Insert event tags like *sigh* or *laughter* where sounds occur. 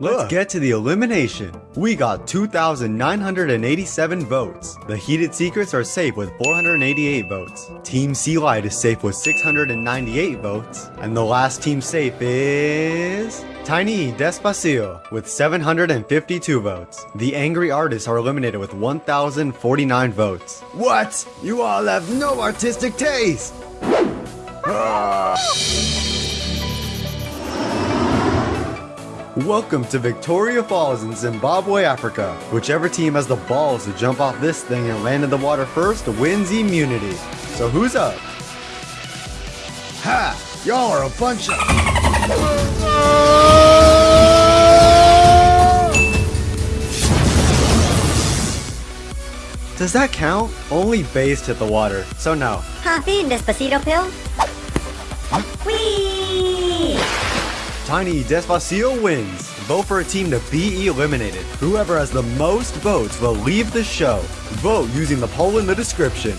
Let's get to the elimination. We got 2,987 votes. The Heated Secrets are safe with 488 votes. Team Sea Light is safe with 698 votes. And the last team safe is... Tiny Despacio with 752 votes. The Angry Artists are eliminated with 1,049 votes. What? You all have no artistic taste! *laughs* Welcome to Victoria Falls in Zimbabwe, Africa. Whichever team has the balls to jump off this thing and land in the water first wins immunity. So who's up? Ha! Y'all are a bunch of... Does that count? Only Based hit the water, so no. Happy Despacito pill? Whee! Tiny Despacio wins. Vote for a team to be eliminated. Whoever has the most votes will leave the show. Vote using the poll in the description.